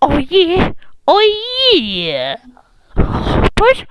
Oh yeah! Oh yeah! Push!